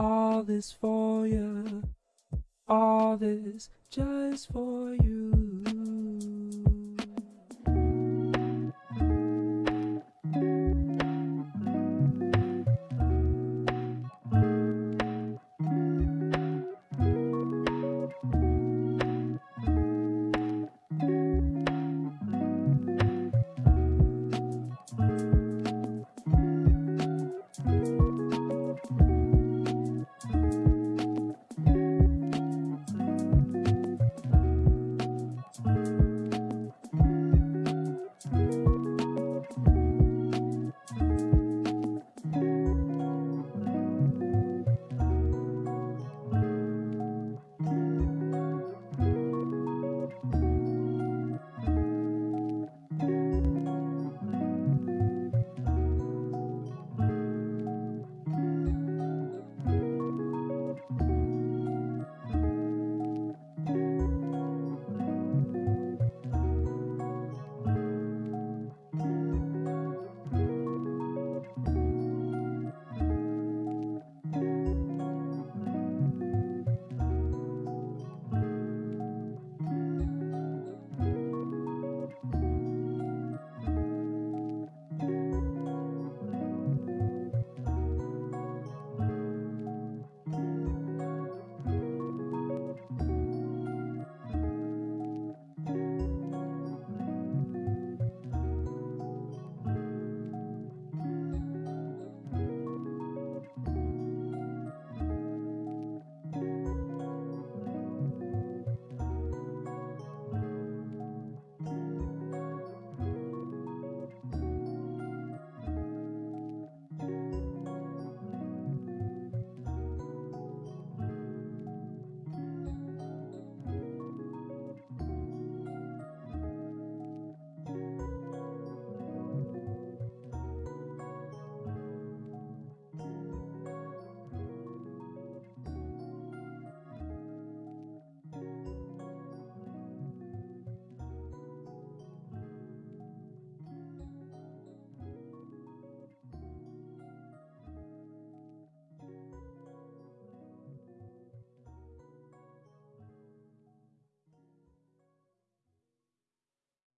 all this for you, all this just for you.